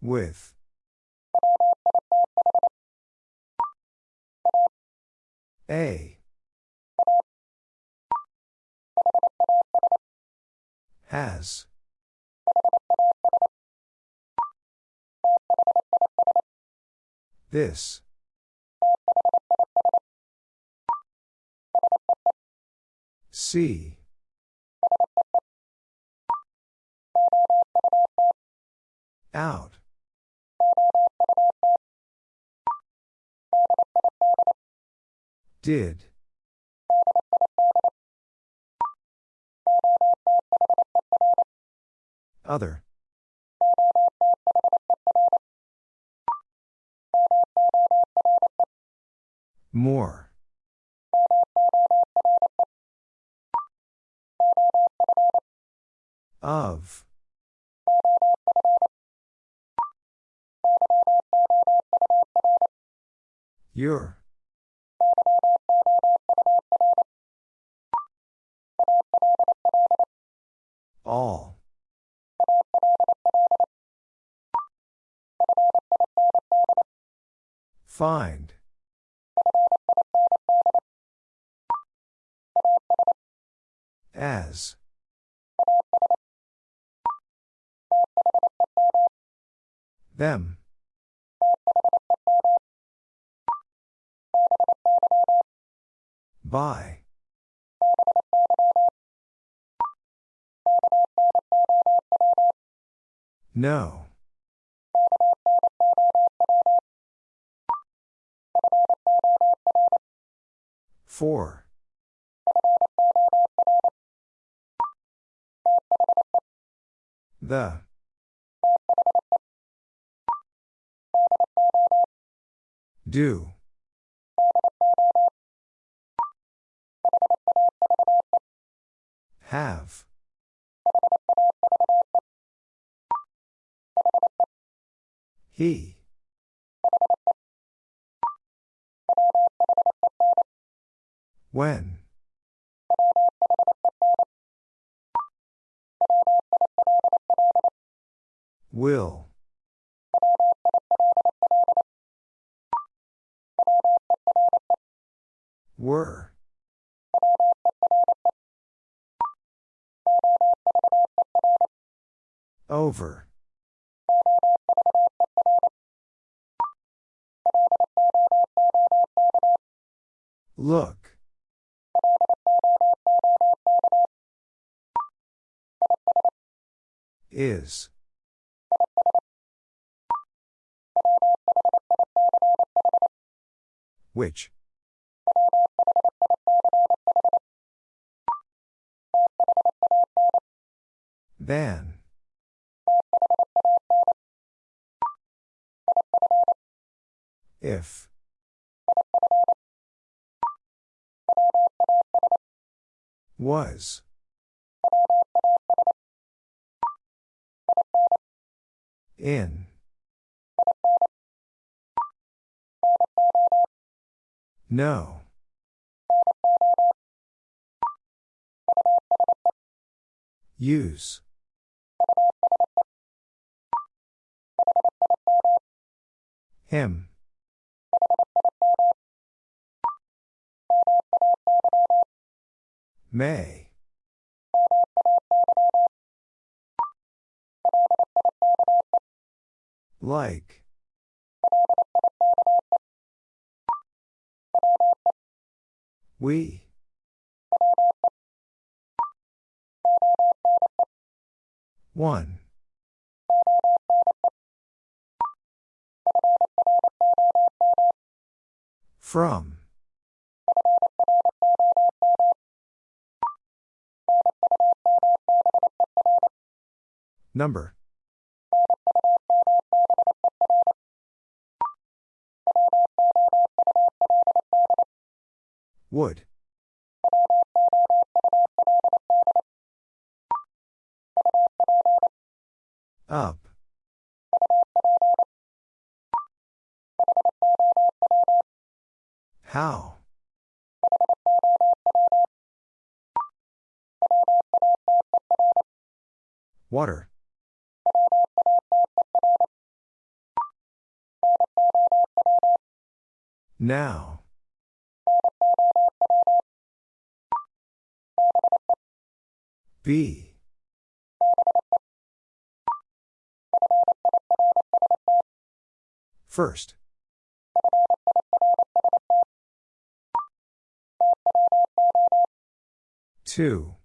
With. A. Has. This. See. Out. Did. Other. More. Of. Your. All. Find. As. Them. By. No. Four. The. Do. Have. He. When. Will. Were. Over. Look. Is. Which? Than. If. Was. In. No. Use. Him. May. Like. We. One. From. Number. Would. Up. How? Water. Now. B. First. Two.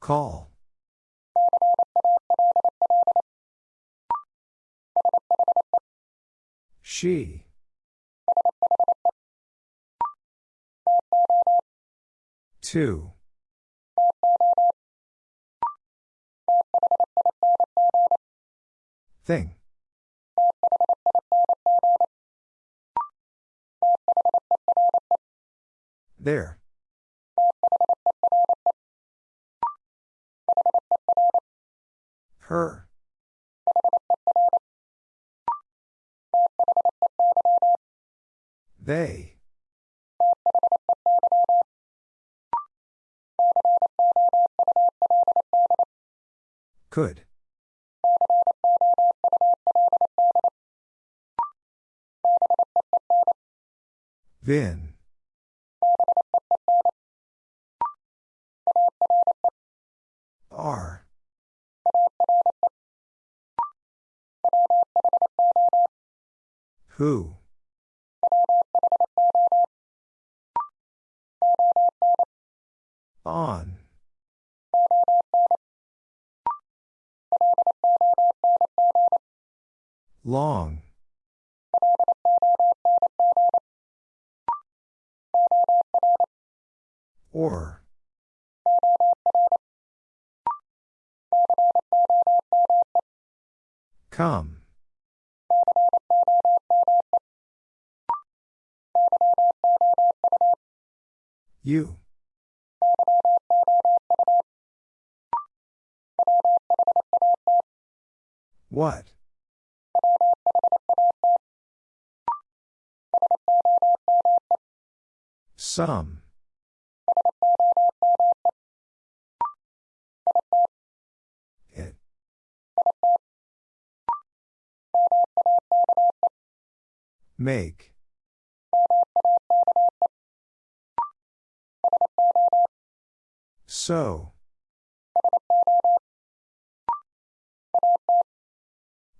Call. She. Two. Thing. There. Her. They. Could. Vin. R. Who? On. Long. Or. Come. You. What? Some. Make. So.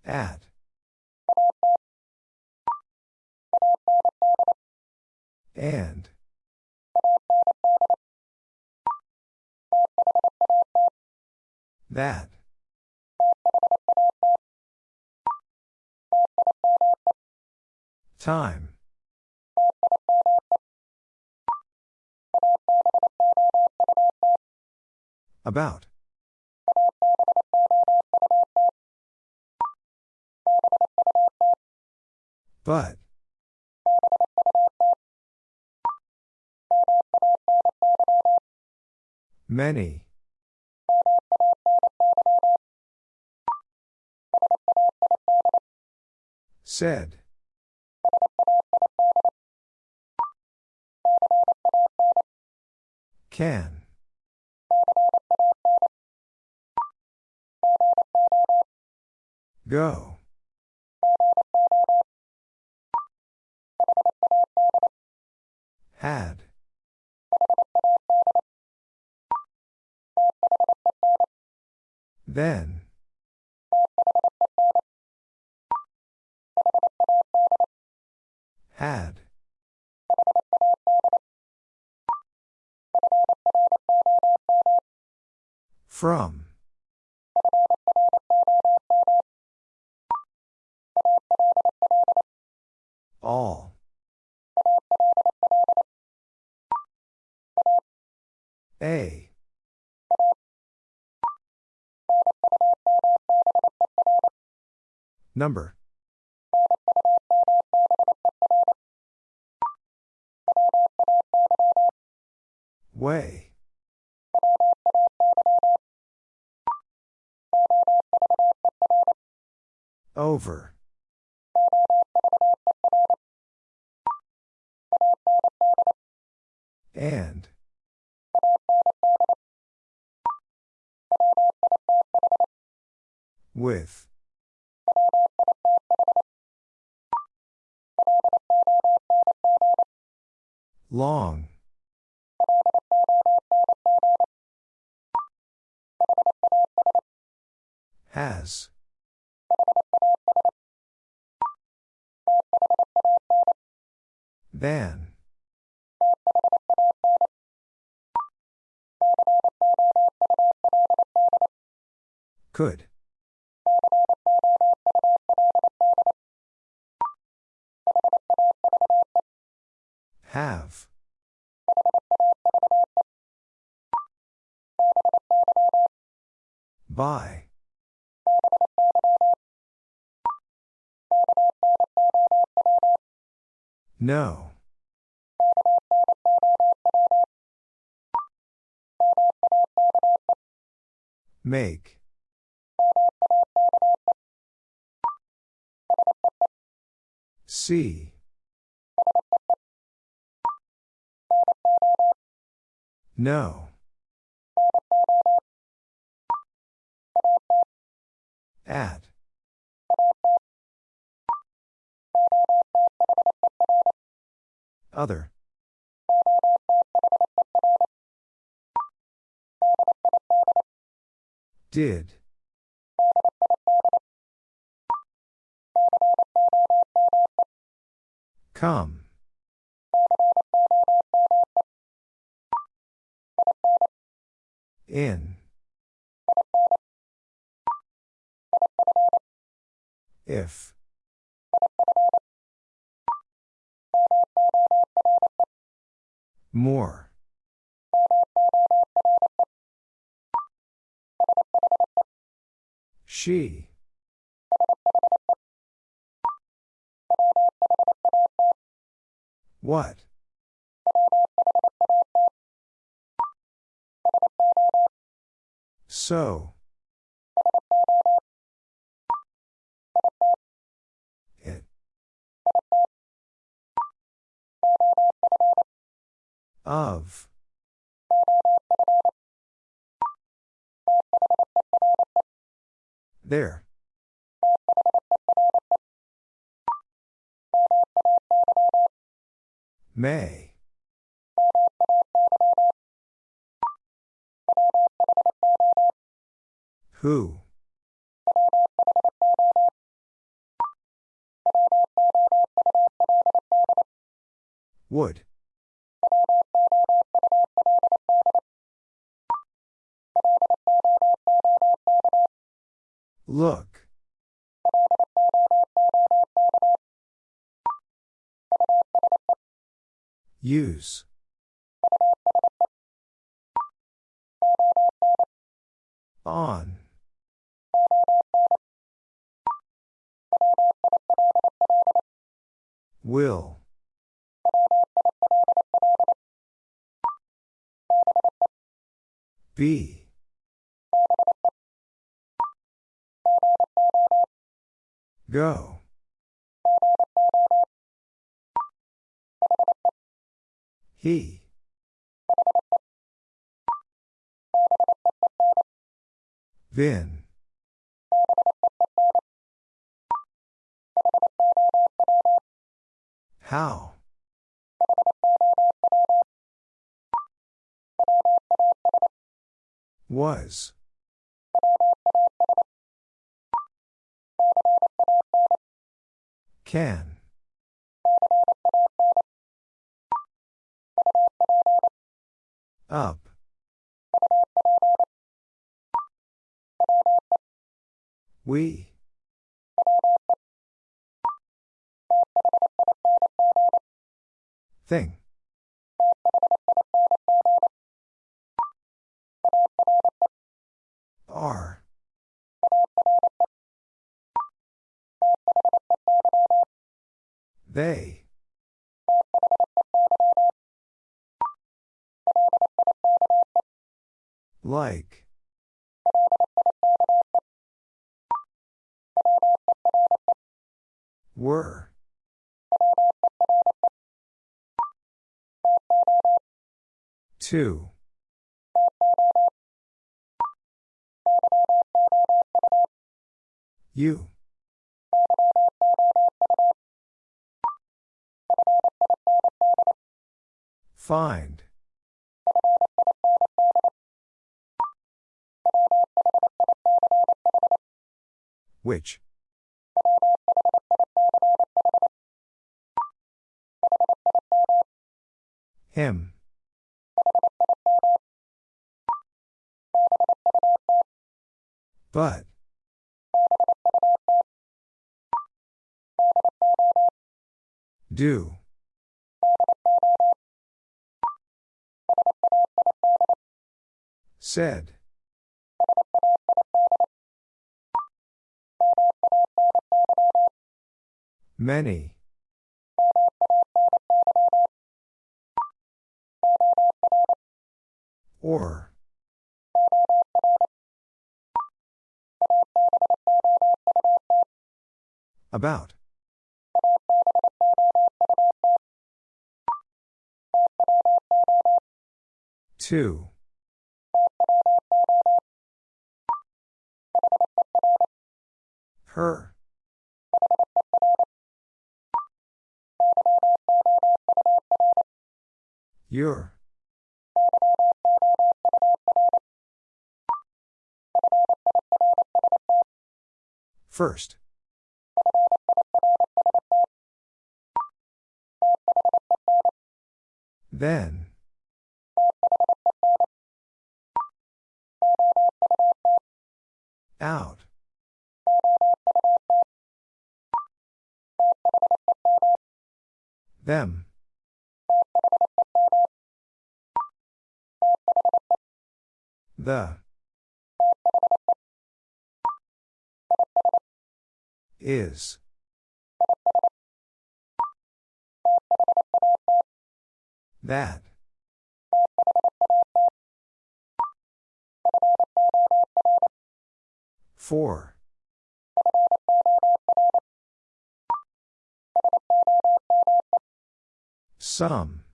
At. And. That. Time. About. But. Many. Said. Can. Go. Had. Then. Had. From. All. A. Number. Way. Over. And. With. Long. Has. Than. Could. Have. By. No. Make. See. No. At. Other. Did. Come. In. If. More. She. What? So. It. Of. There. May. Who? Would. Look. Use. On. Will. Be. Go. He. Vin. How? Was. Can. Up. We. Thing. Are. They. Like. Were. Two. You. Find. Which? Him. But. Do. Said. Many. Or. About. Two. Her. Your. First. Then. Out. Them. The. Is. That. Four. Some.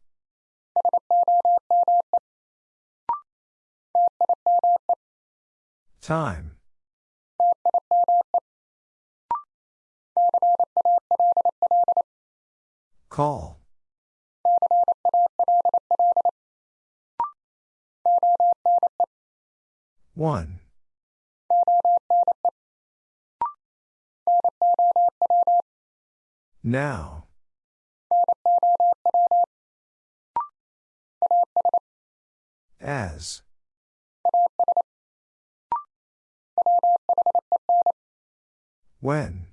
Time. Call. One. Now. As. When.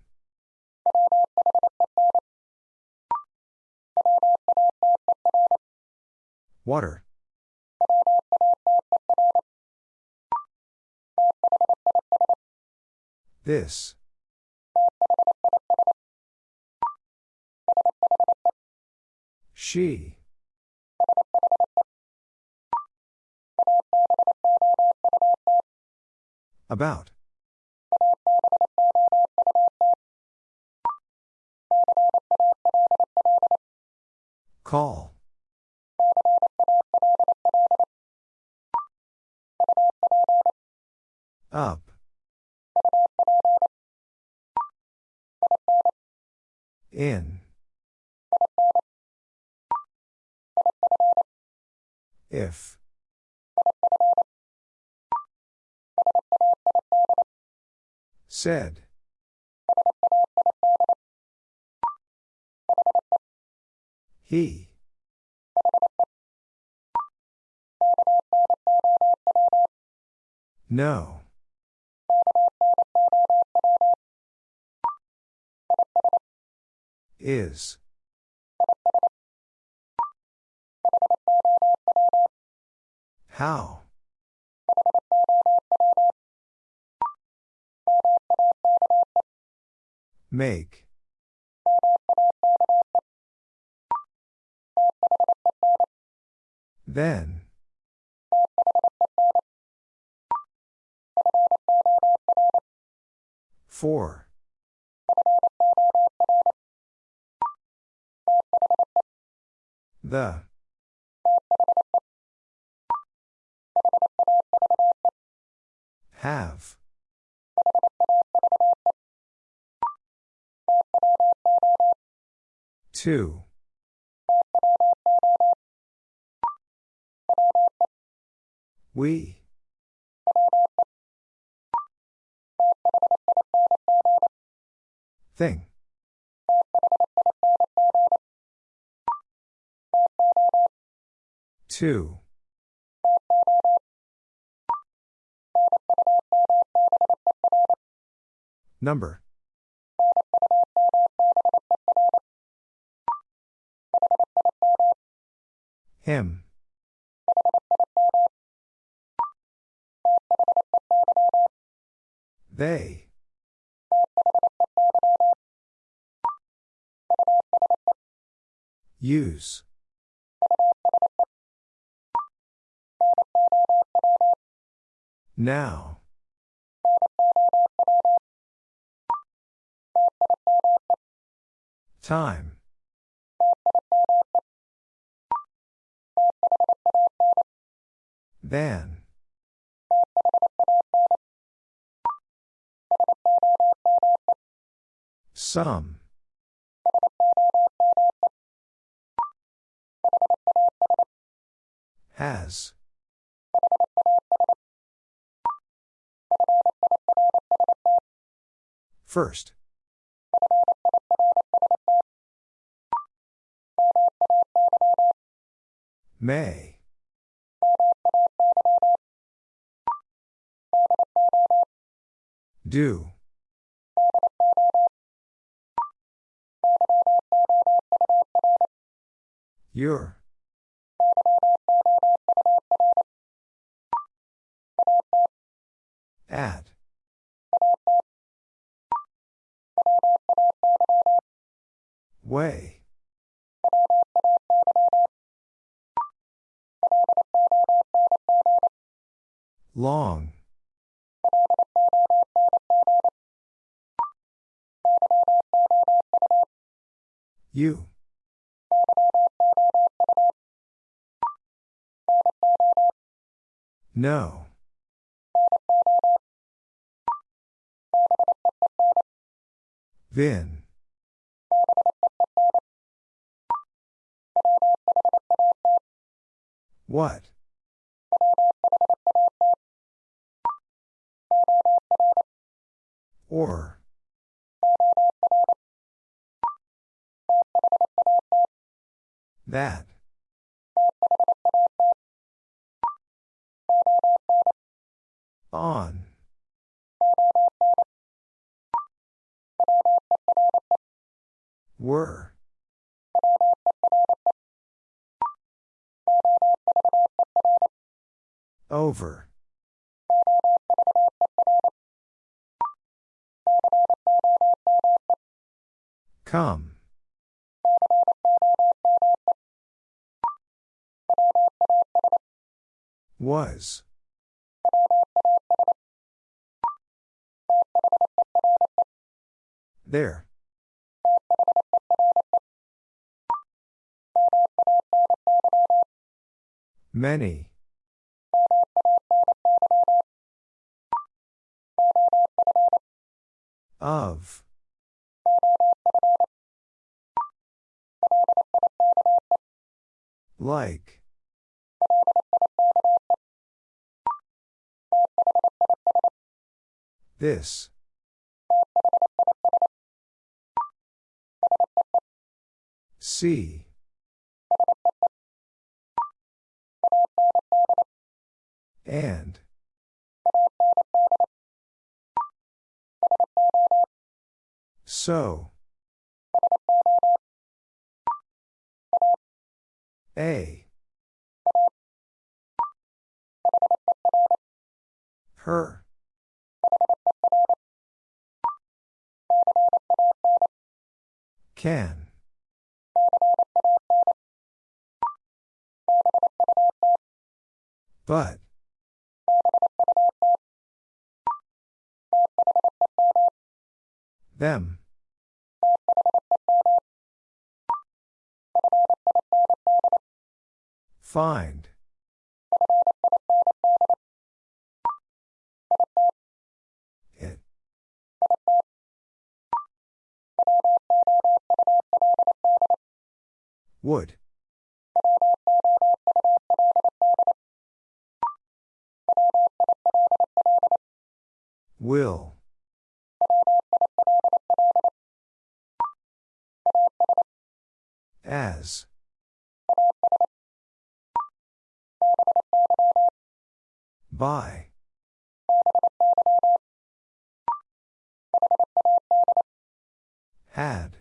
Water. This. She. About. Call. Up. In. If. Said. He. No. Is. How? Make. Then. Four. The. Have. Two. We. Thing. Two. Number. Him. They. Use. Now. Time. Than. Some. Has. First. May. Do. Your. At. Way. Long. You. No. Vin. What? Or. That. On. Were. Over. Come. Was. There. Many. Of. Like. This. See. And. So. A. Her. Can. But. Them. Find. It. Would. Will. As. By. Had.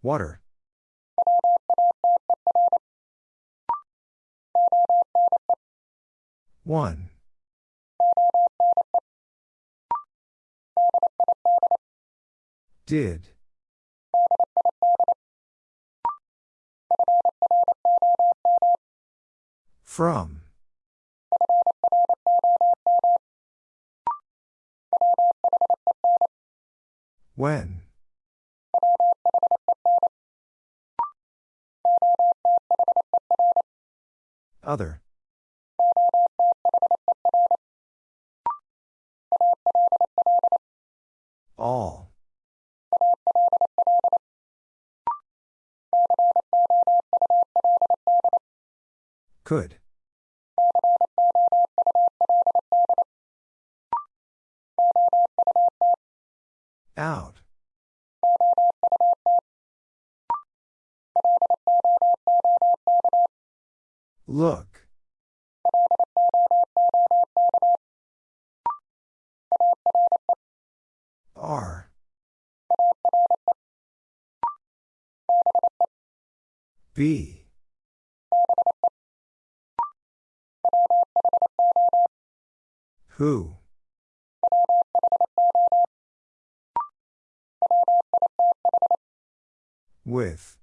Water. One. Did. From. When. Other. All. Could. Out. Look. Are. B. Who? With.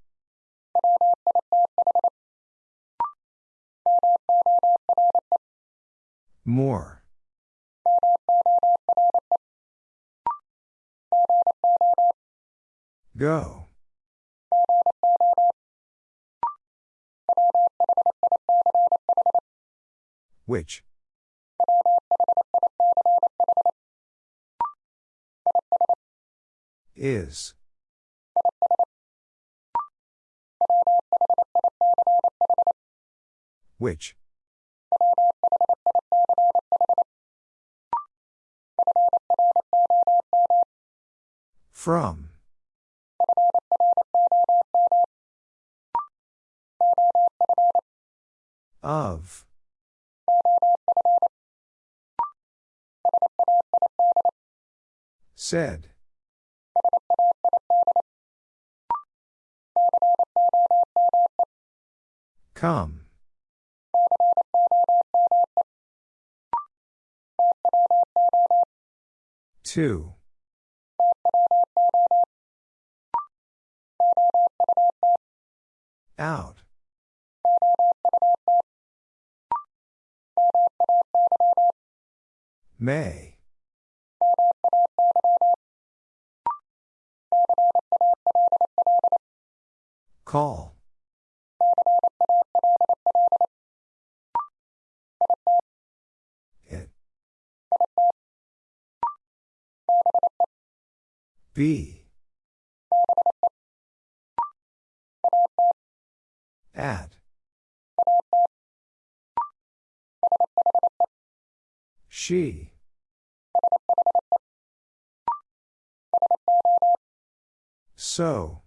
More. Go. Which? Is. Which? From. Of. Said. Come. Two. Out. May. Call. It. Be. At. She. So.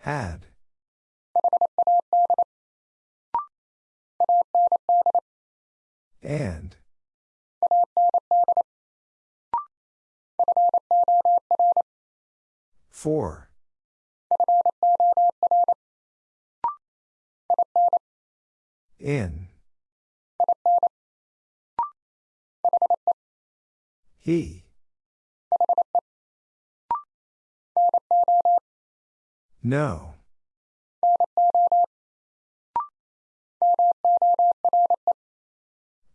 Had. And. For. In. He. No.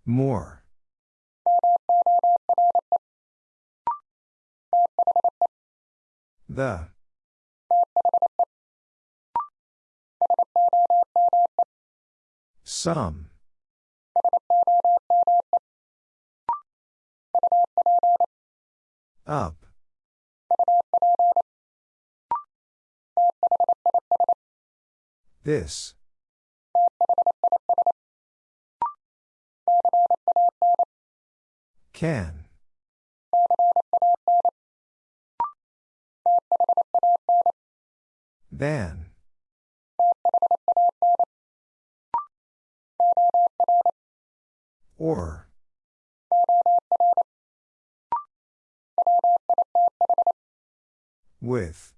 More. The. Some. Up. This. Can. Than. Or. With.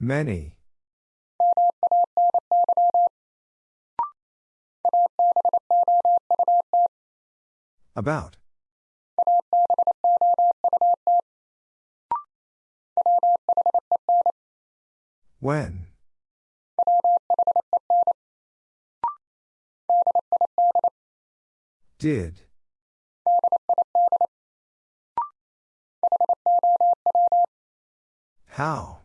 Many. About. When. Did. How?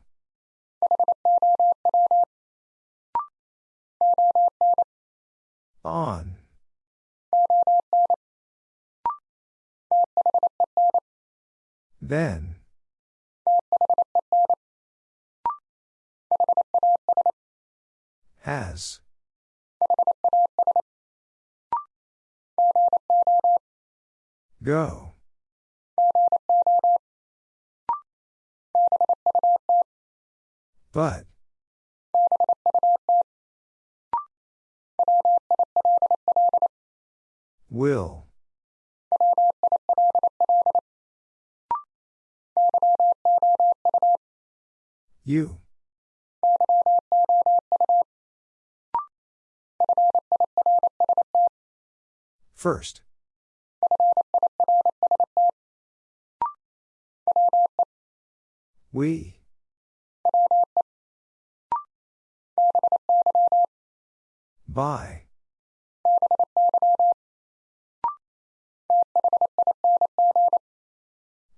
On. Then. Has. Go. But. Will. You. First. We. By.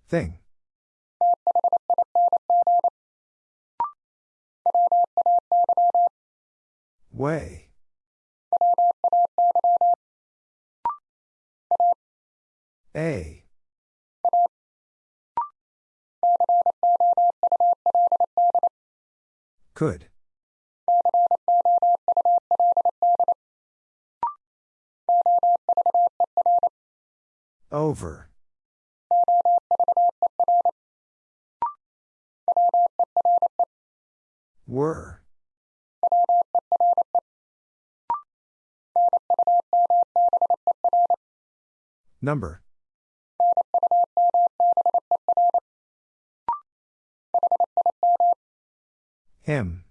Thing. Way. A. Could. Over. Were. Number. Him.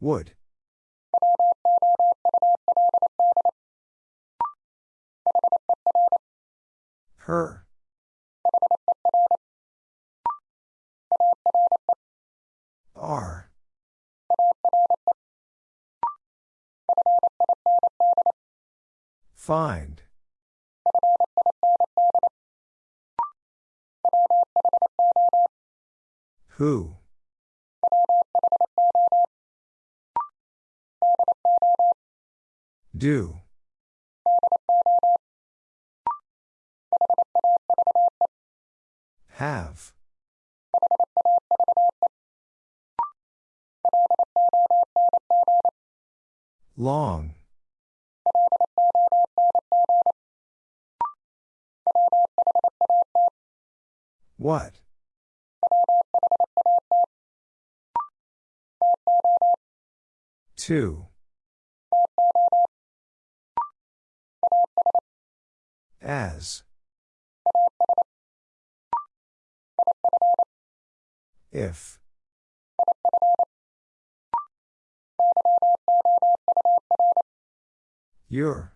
Would. Her. Are. Find. Who? Do. Have. Long. What? Two. As. If. Your.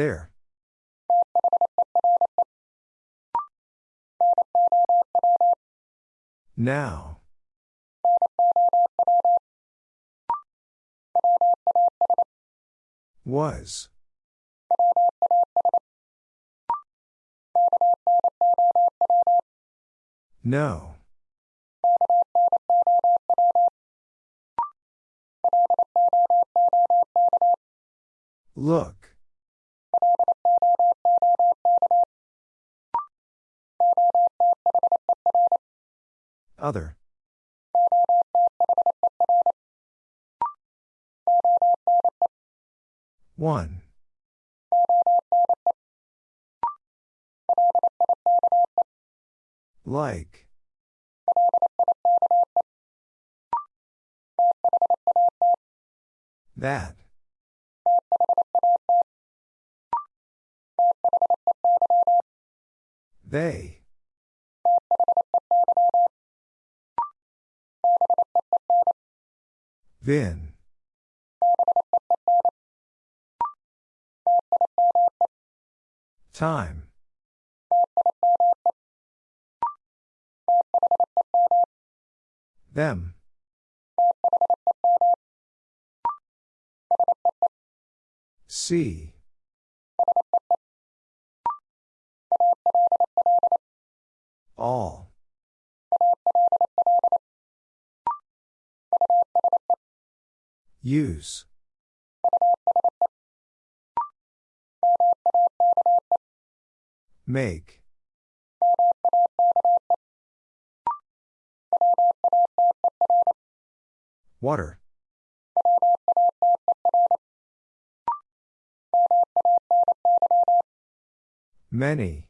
There. Now. Was. No. Look. Other. One. Like. That. They. Vin. Time. Them. See. All. Use. Make. Water. Many.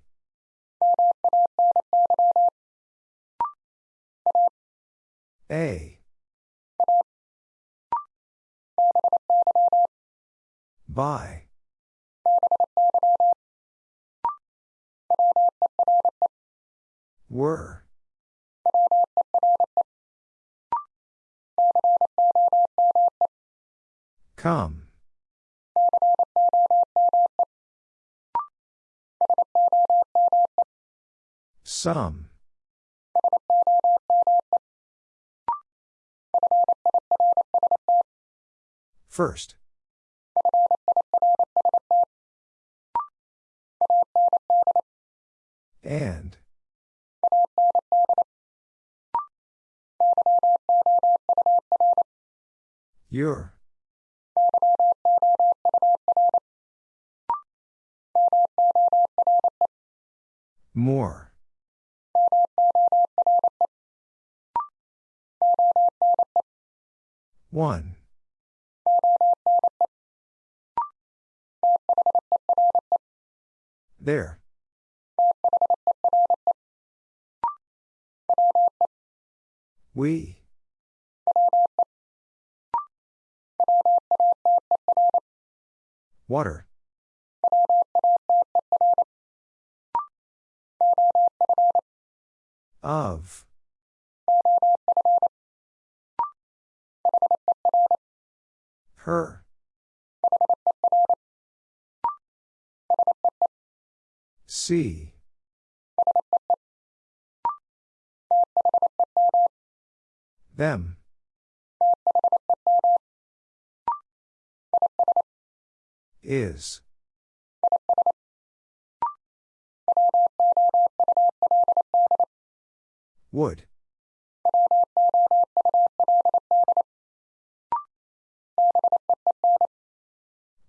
A. By. Were. Come. Some. First. And. Your. More. One. There. We. Water. Of. Her. See. Them. Is. Would.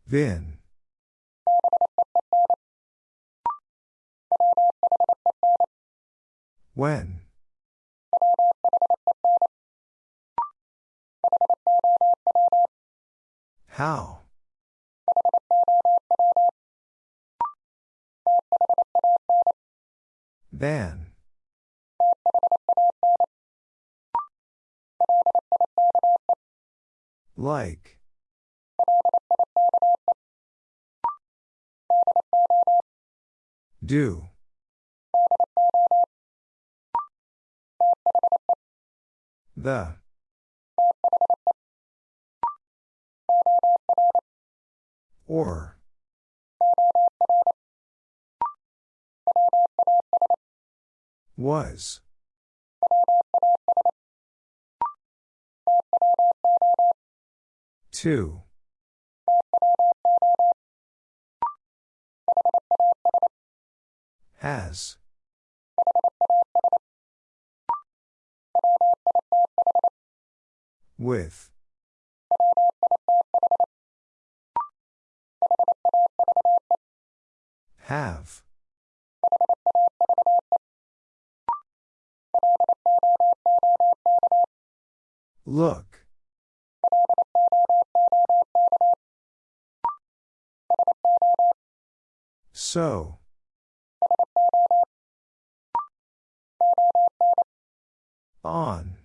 Vin. When. How. Than. Like. Do. The. Or. Was. Two. Has. With. Have. Look. So. On.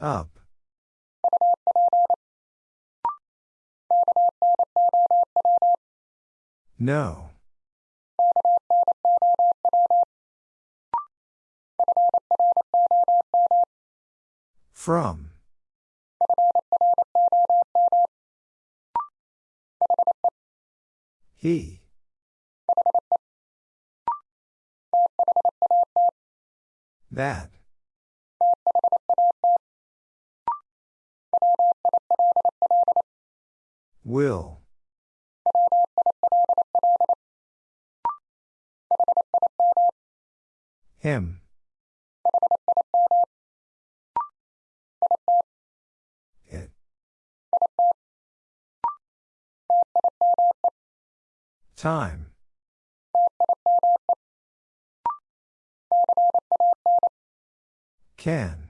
Up. No. From. He. That. Will. Him. It. Time. Can.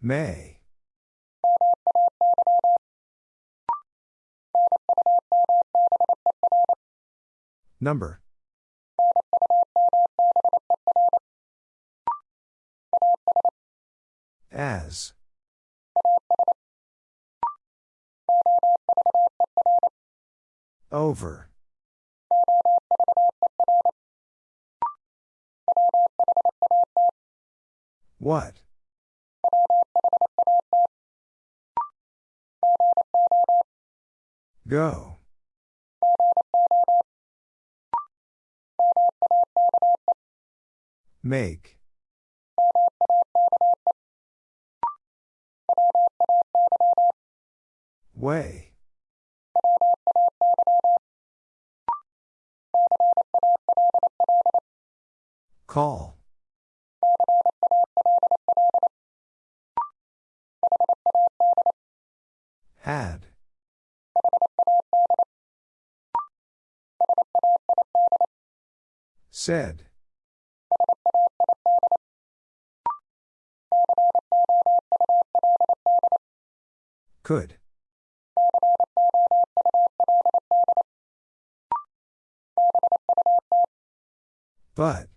May. Number. As. Over. What? Go. Make. Way. Call. Had. Said. Could. But.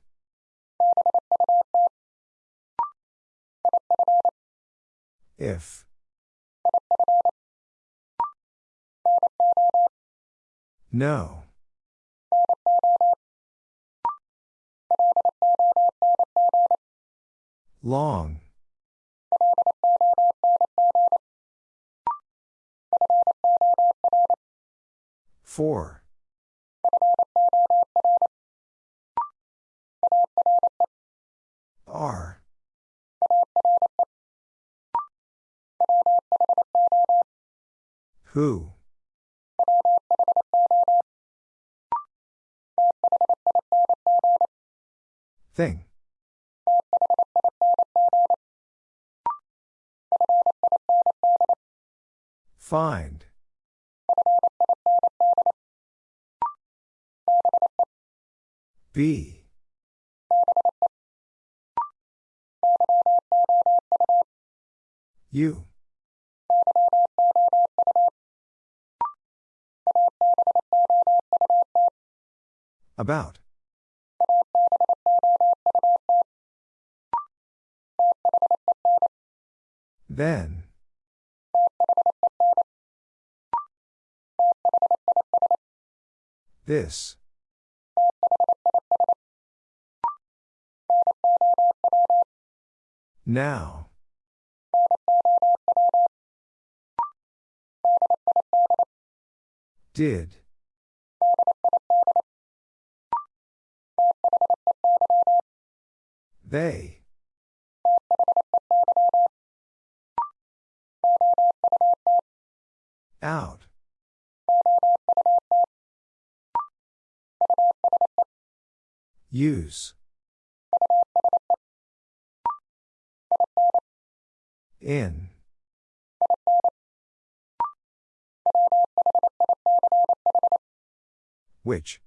If. No. Long. Four. R. Who? Thing. Find. Be. You. About. Then. This. Now. Did. They. Out. Use. In. Which.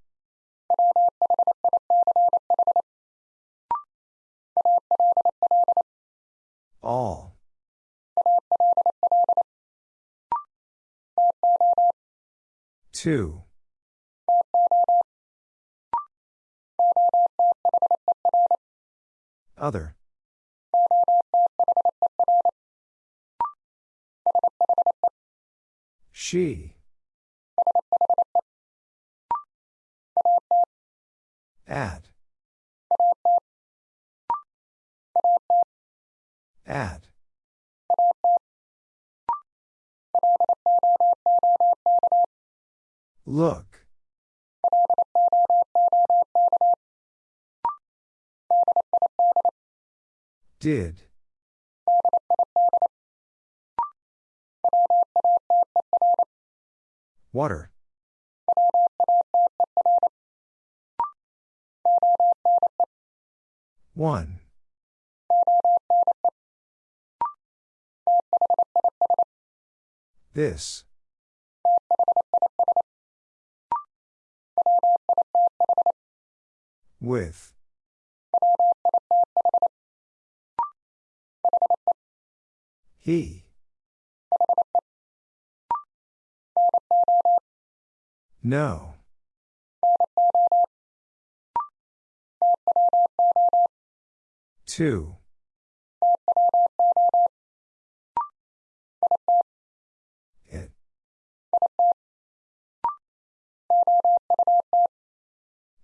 All. Two. Other. She. At. At. Look. Did. Water. One. This. With. He. No. Two.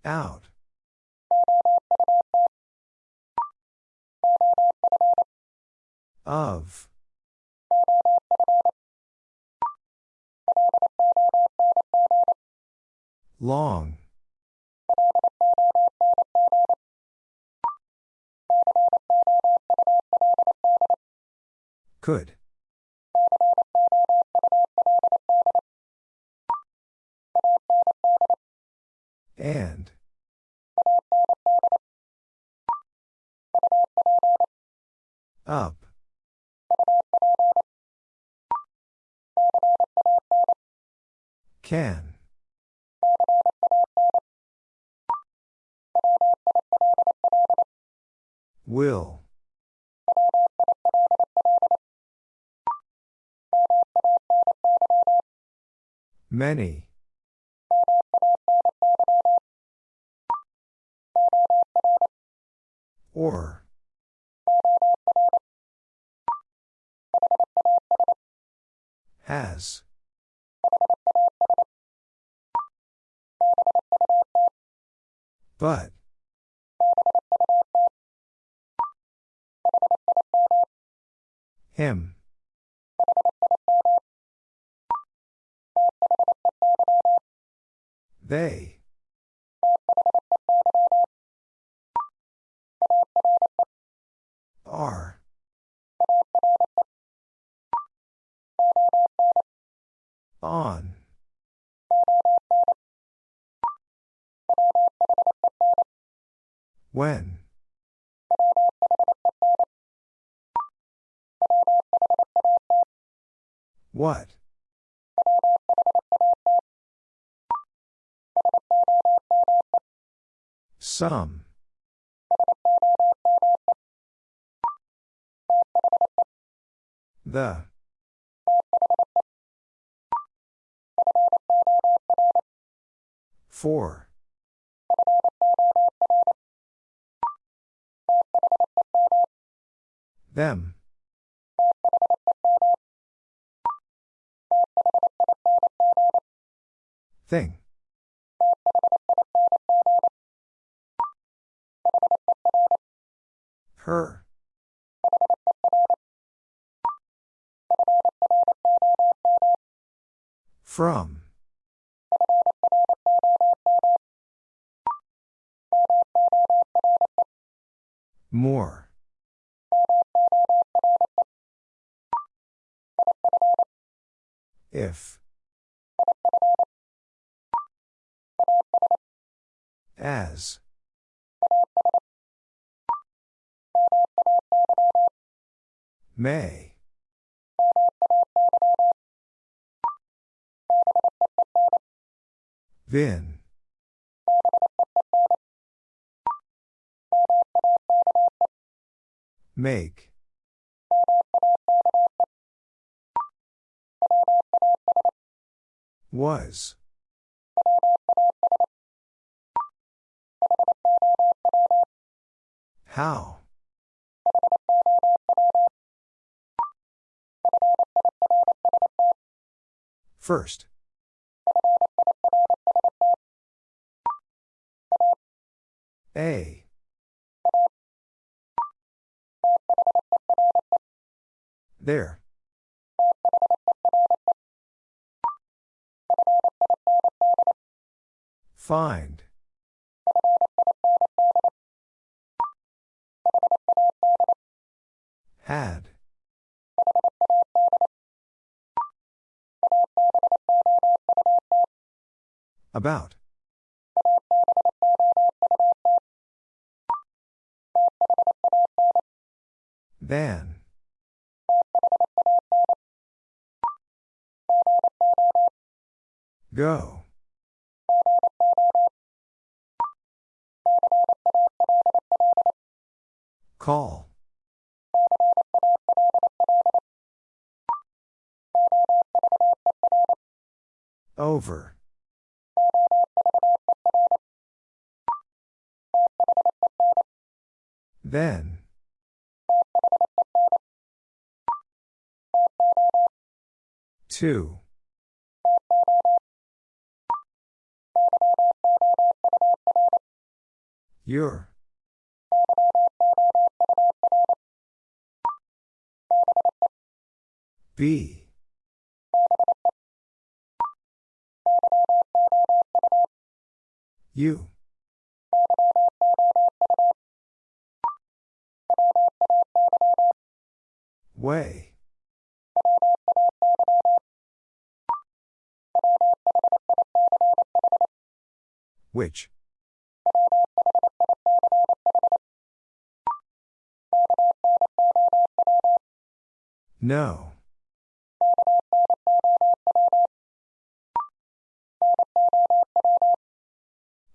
Out. Of. Long. Could. And. Up. Can. Will. Many. Or. Has. But. Him. They. Are. On. When. What? Some. The. Four. Them. Thing. Her. From. More. If. As. May. Vin. Make. Was. How? First. A. There. Find. Had. About. Than. Go. Call. Over. Then. Two. Your. B. You. Way. Which? No.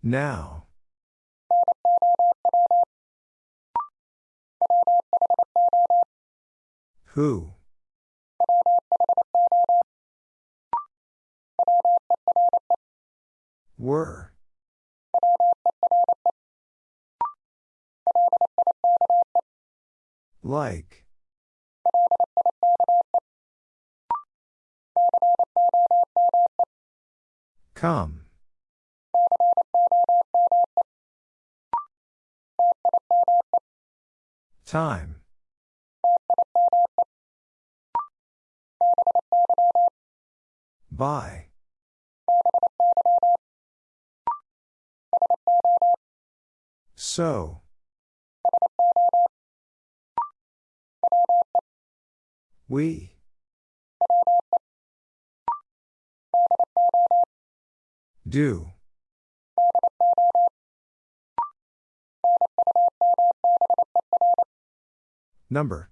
Now. Who? Were. Like. Come. Time. By. So. We. Do. Number.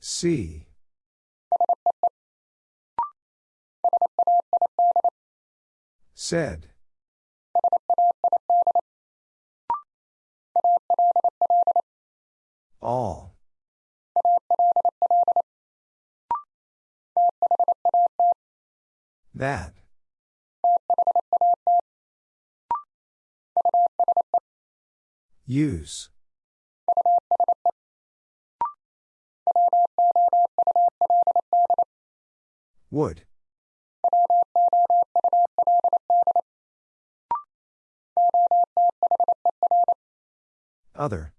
C. Said. All. That. Use. Would. Other.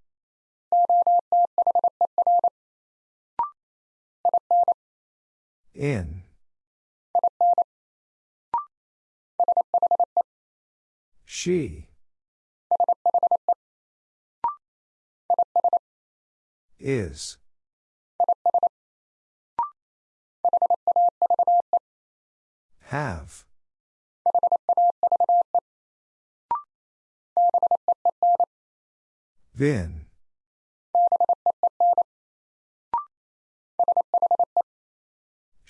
In. She. Is. Have. Then.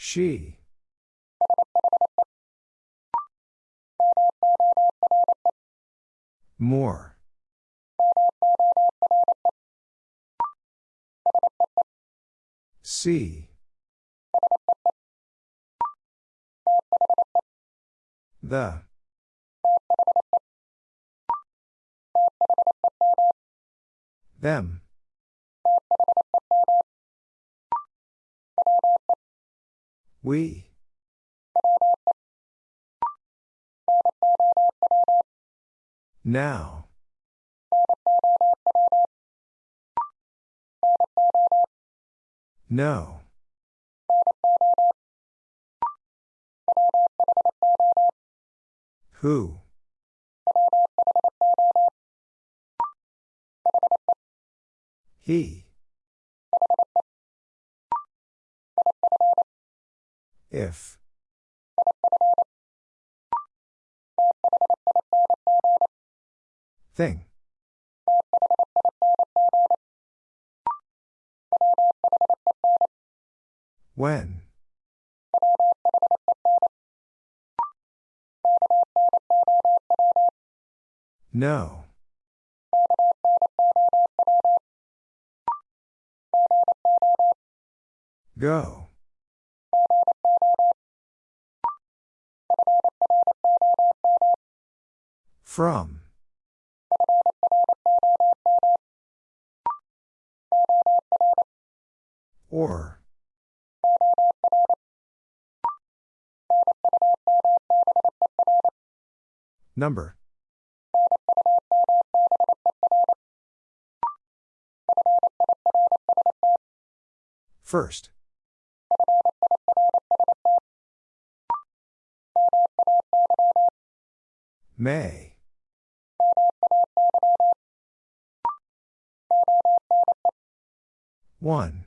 She. More. See. The. Them. We. Now. No. Who? He. If. Thing. When? No. Go. From. Or. Number. First. May. One.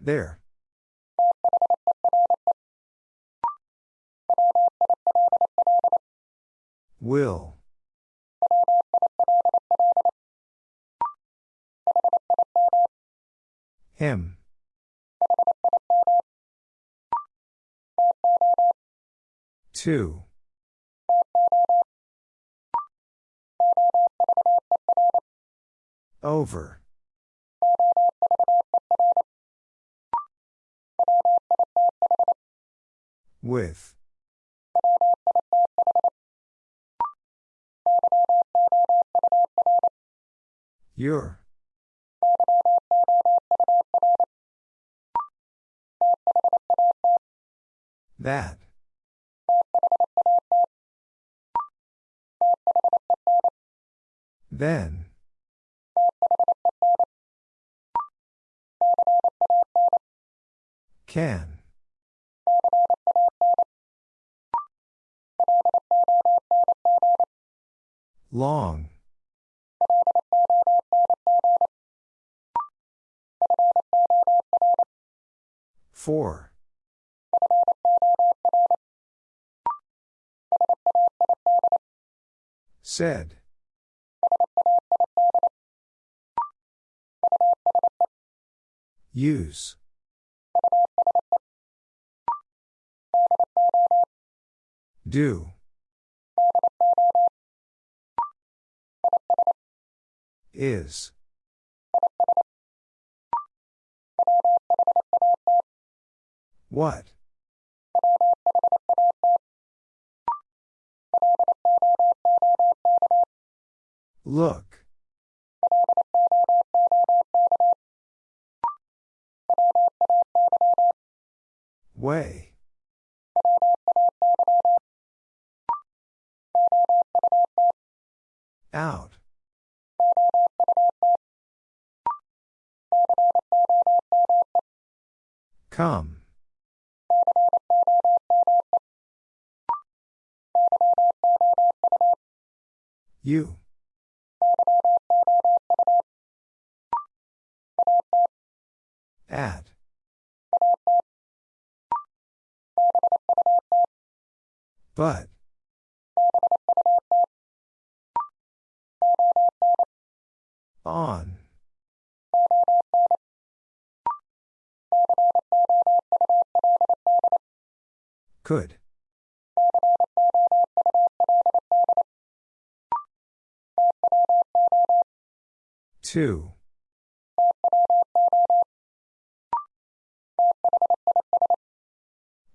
There. Will. Him. Two. Over. With. Your. That. Then. Can. Long. Four. Said. Use. Do. Is. What? Look. Way. Out. Come. U At. But. On. Could. Two.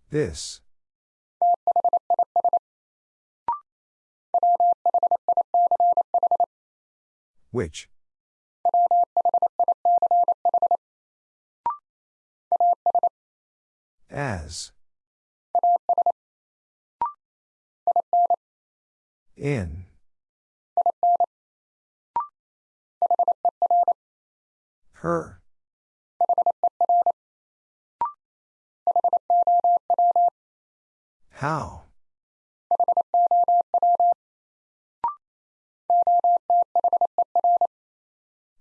This. Which? As. In. Her. How?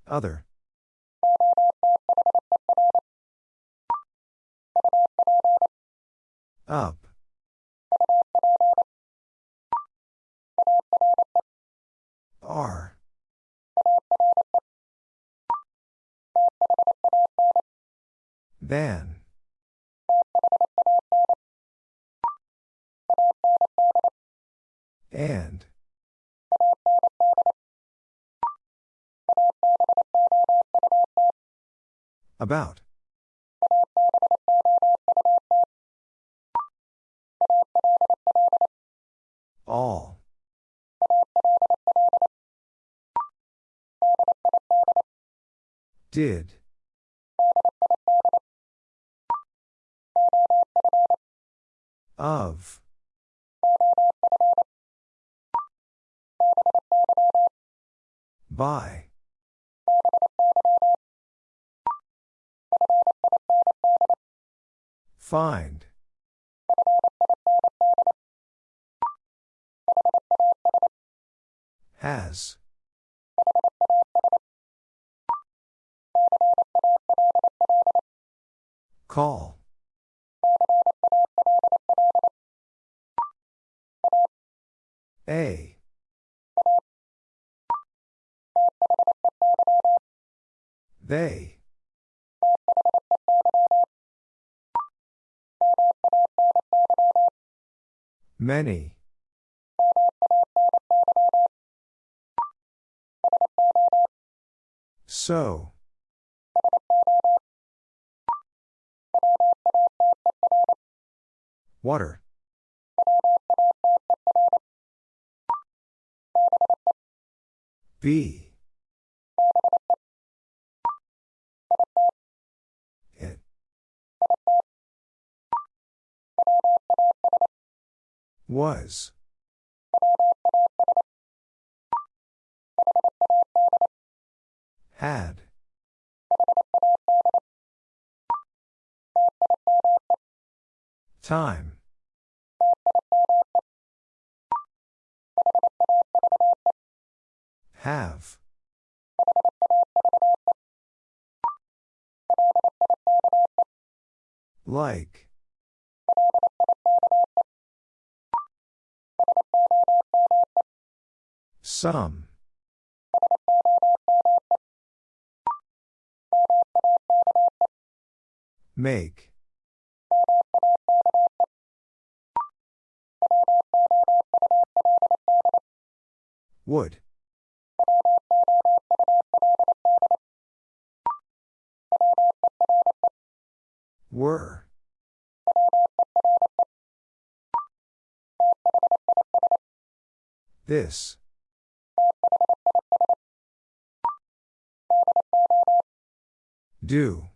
Other. Up. R. Than. And. About. All. Did. Of. By. Find. Has. Call. A. They. Many. So. Water. B. It. Was. Had. Time. Have. Like. Some. Make. Would. Were. This. Do.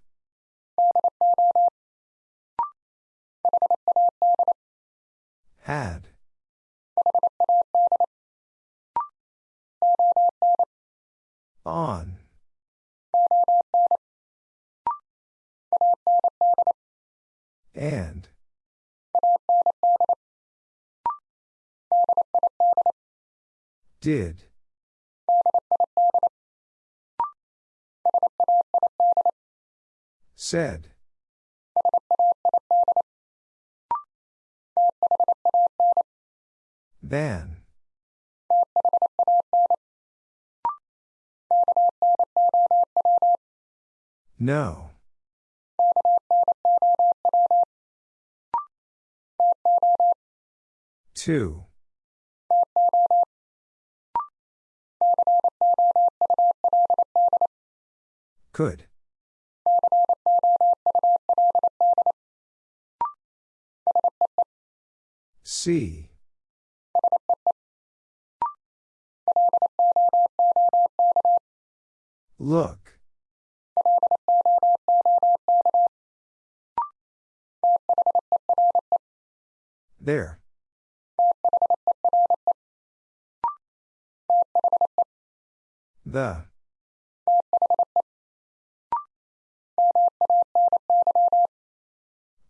Had. On. And. Did. Said. Than. No. Two. Could. See. Look. There. The.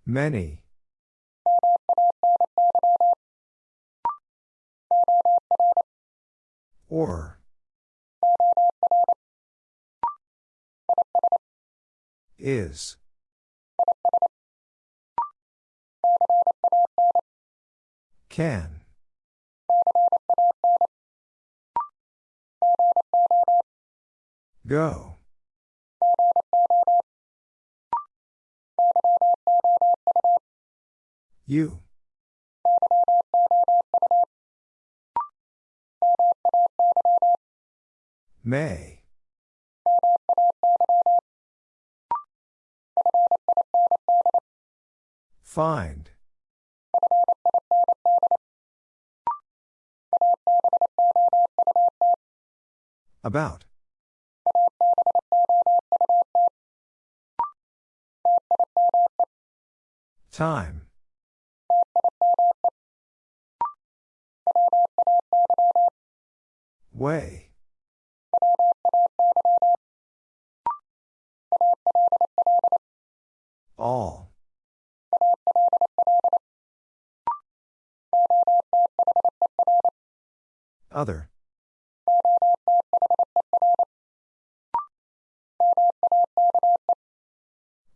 Many. Or. Is. Can. Go. You. May. Find. About. Time. Way. All. Other.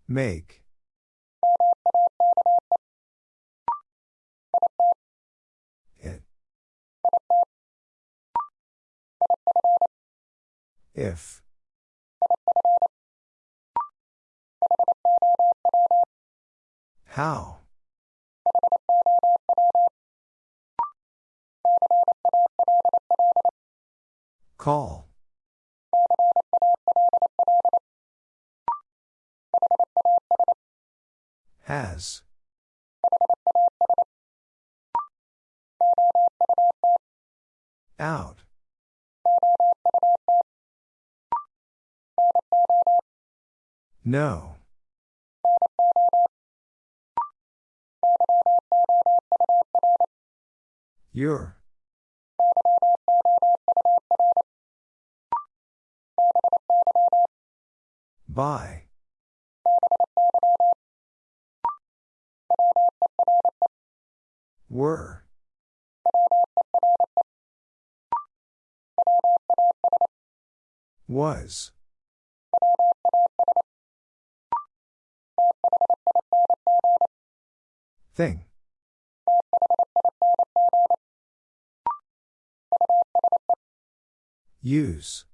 Make. It. If. How? Call. Has. Out. No. Your. By. Were. Was. Thing. Use.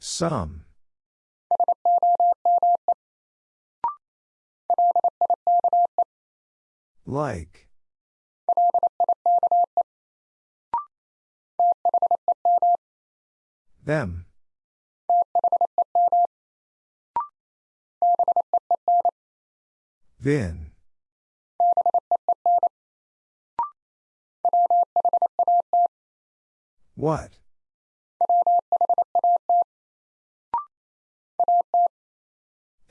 Some. Like. Them. Then.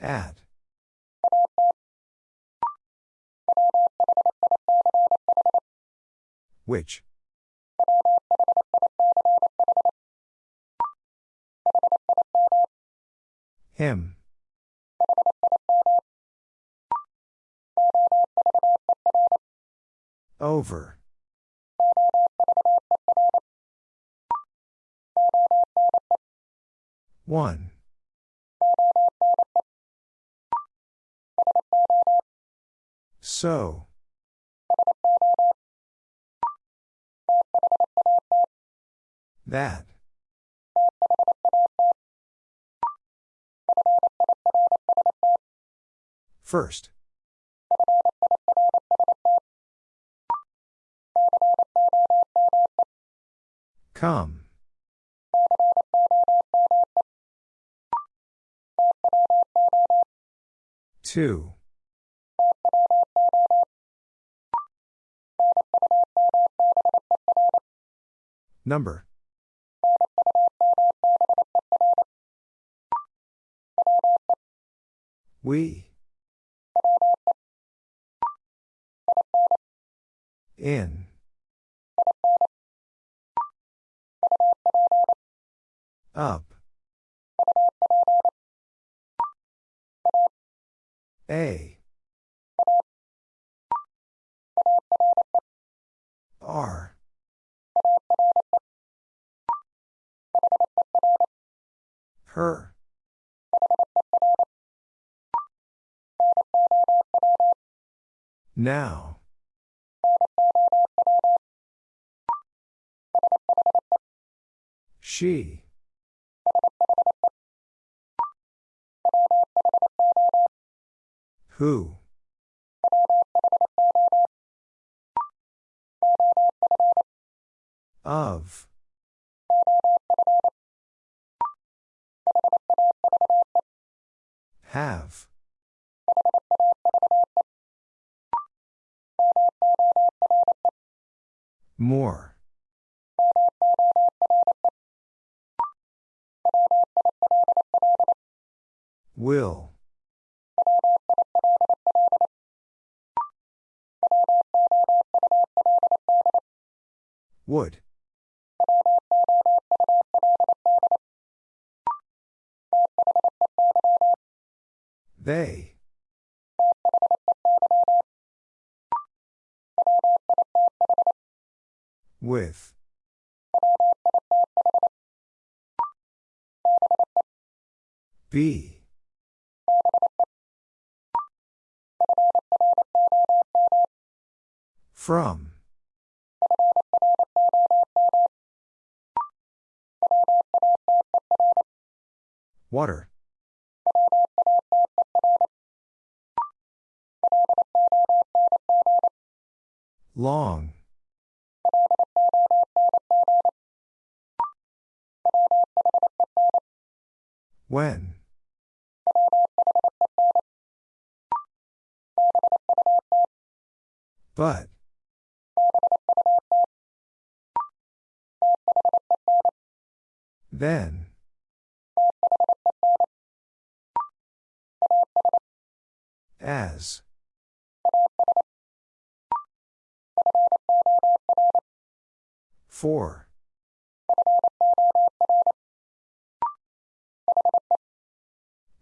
At. Which? Him. Over. One. So. That. First. Come. Two. Number. We. In. Up. A. R. Her. Now. She. Who? Of. Have. More. Will. With. B. From. Water. Long. When? But. Then. As. For.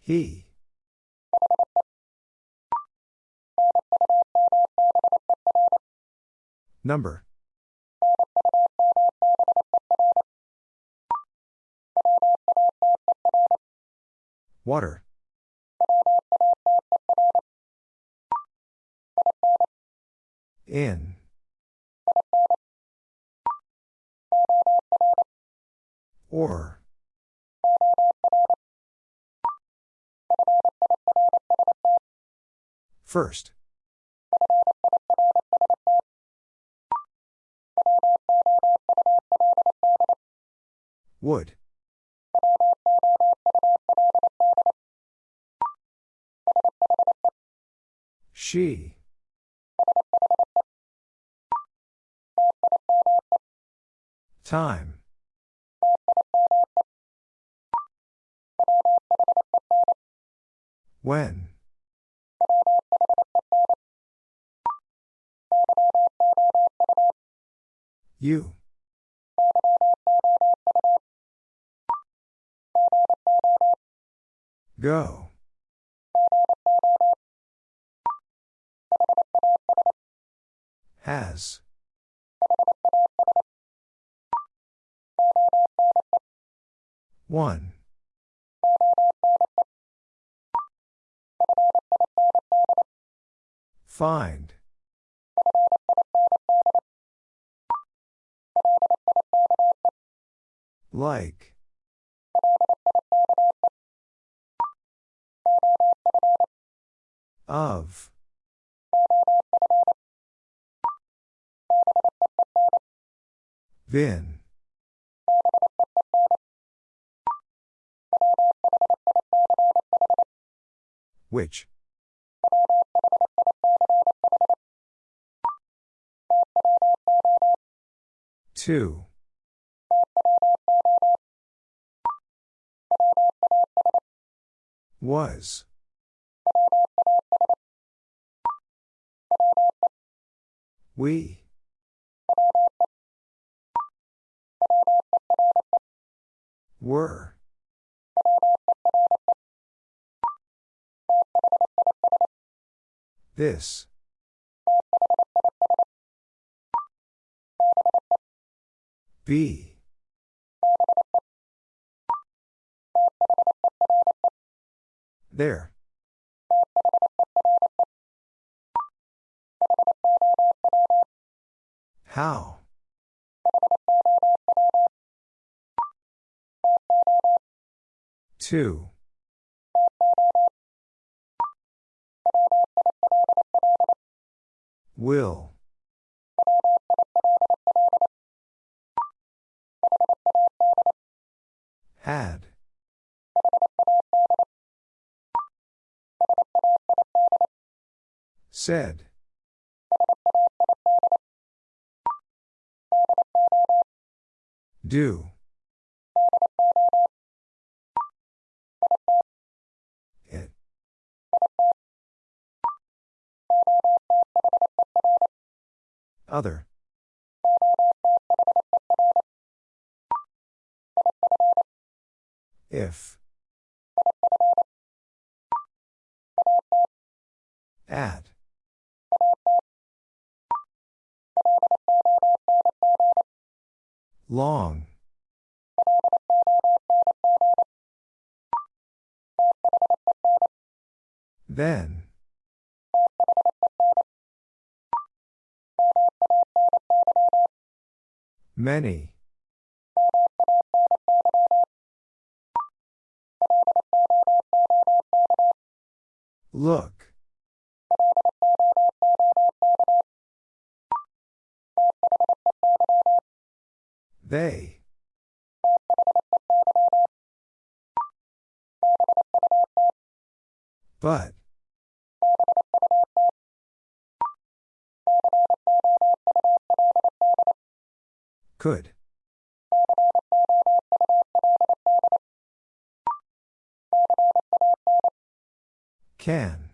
He. Number. Water. In. Or. First. Would. She. Time. When? You. Go. Has. One. Find. Like. Of. Been. Which? Two. Was. We. Were. This. B. There. How? Two. Will. Had. Said. Do. Other. If. At. Long. Then. Many. Look. They. But. Could. Can.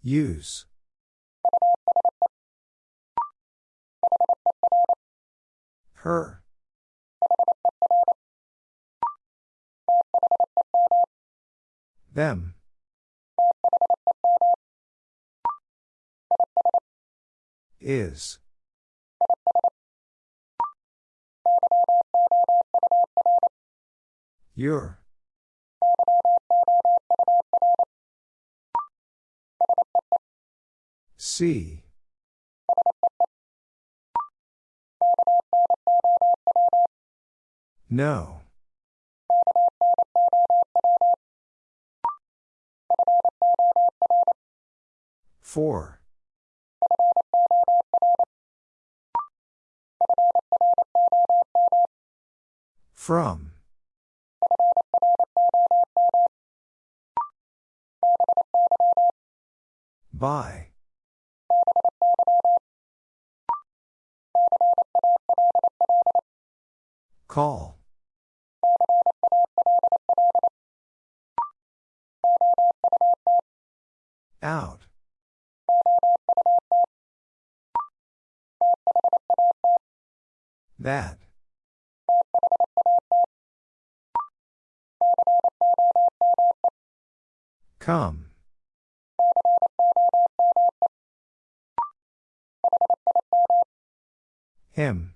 Use. Her. Them. Is. Your. See. No. Four. From. By. Call. Out. That. Come. Him.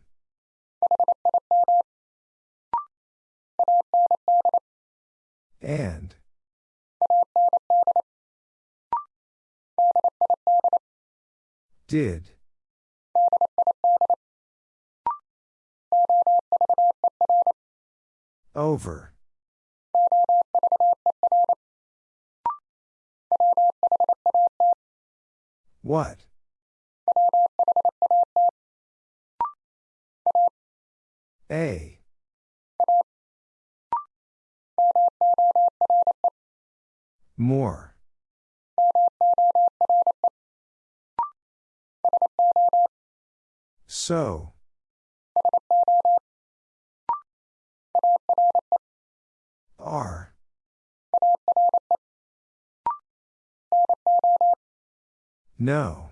And. Did. So. R. No.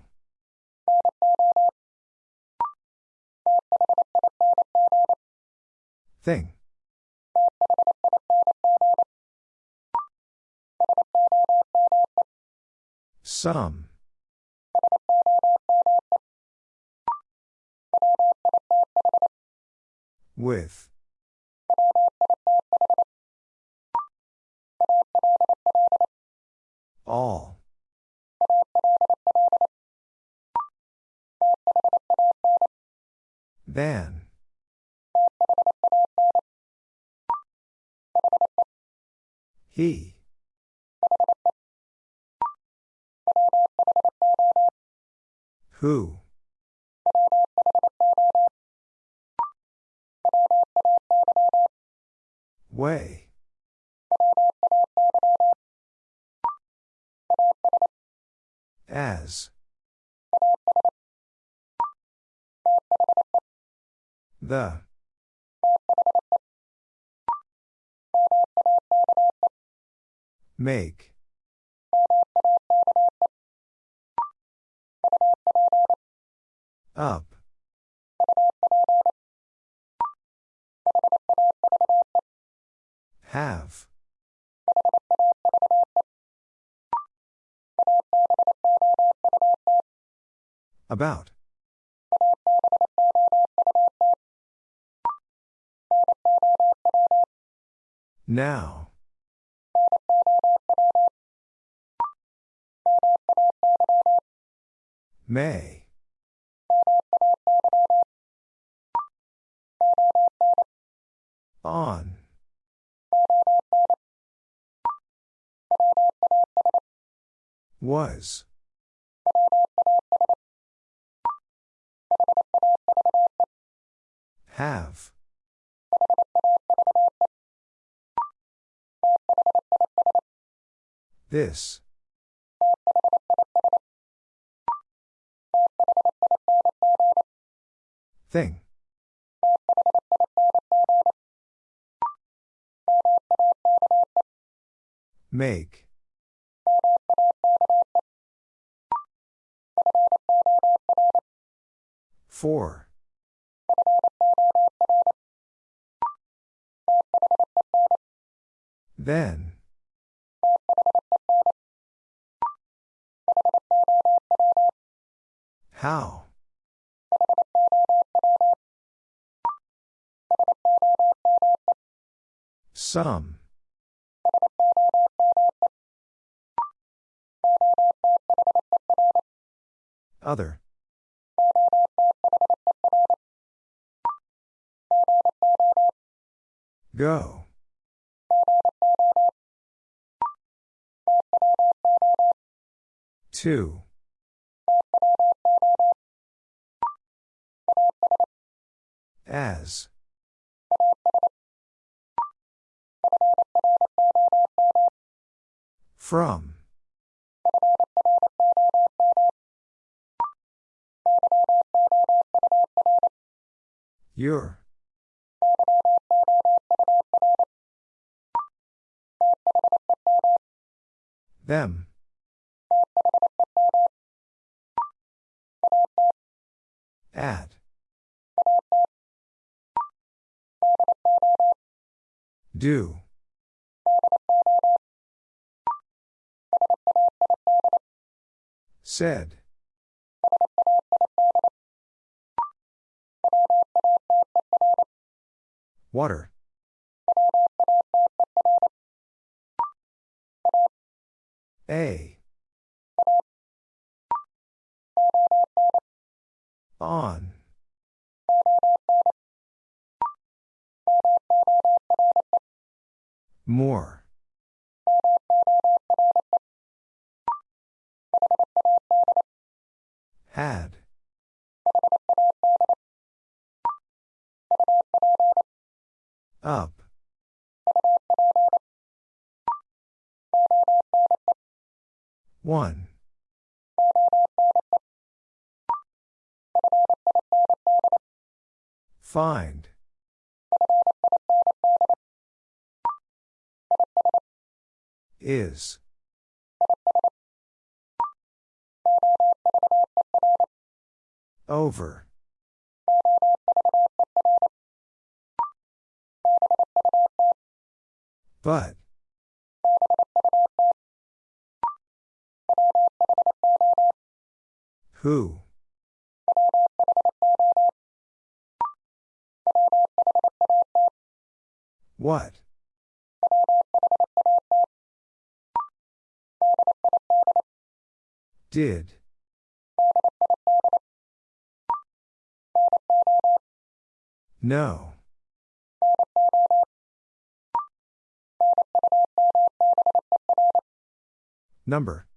Thing. Some. With. All. Than. He. Who? Way. As. The. Make. Up. Have. About. Now. May. On. Was. Have. This. Thing. Make. Four. Then. How? Some. Other. Go. Two. As. From. Your. Them. At. Do. Said. Water. A. On. More. Had. Up. One. Find. Is. Over. But. Who? What? Did. No. Number.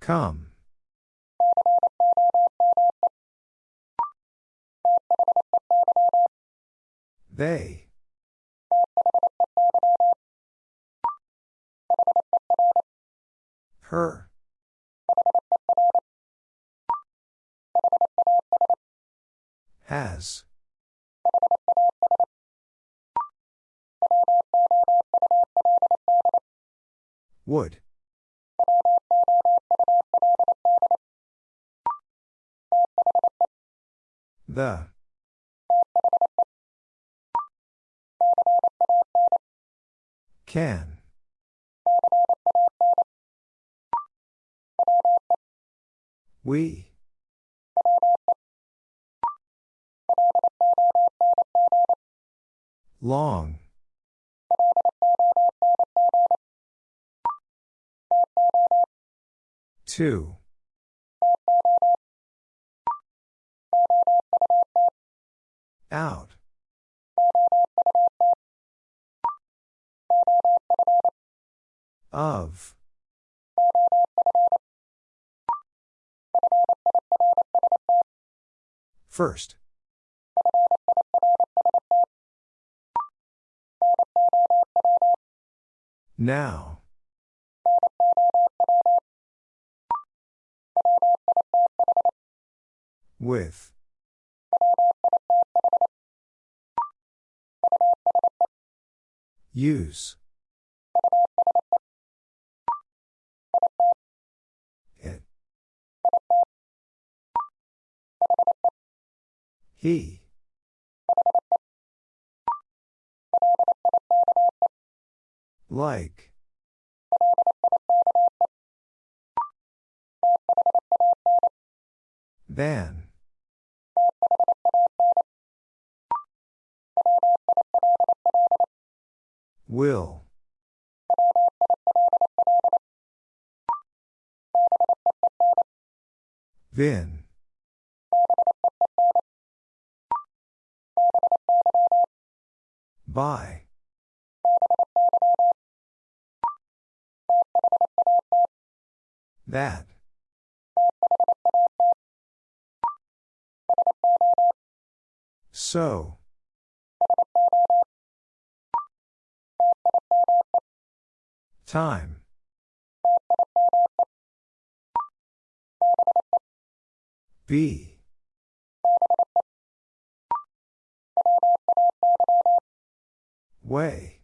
Come. They. Her. Has. Would. The. Can. We. Long. Two. Out. Of. First. Now. With. Use. He. Like. Than. Will. Vin. By. That. So. Time. Be. Way.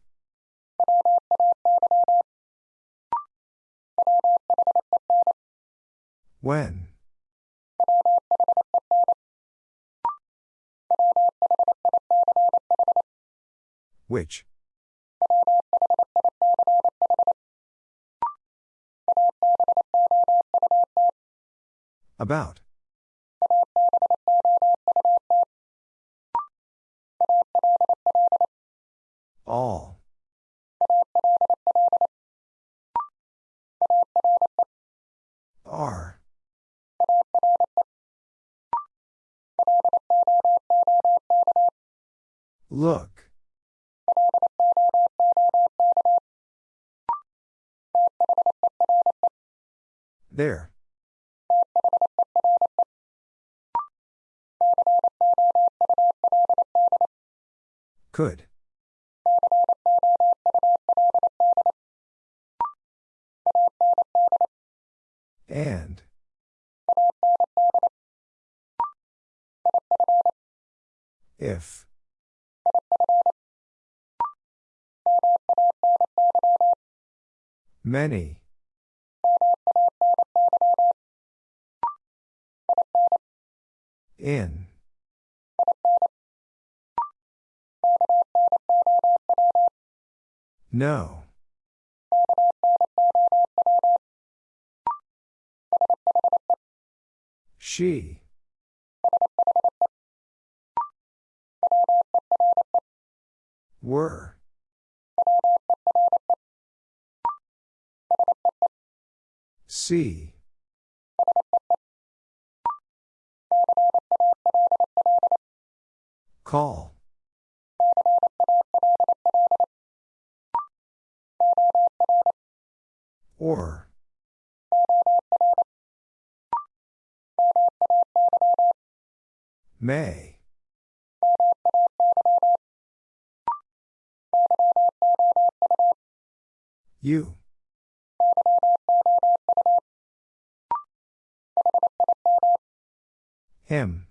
When. Which? About. All. Are. Look. There. Could. And. If. Many. In. No. She. Were. See. Call. Or. May. You. Him.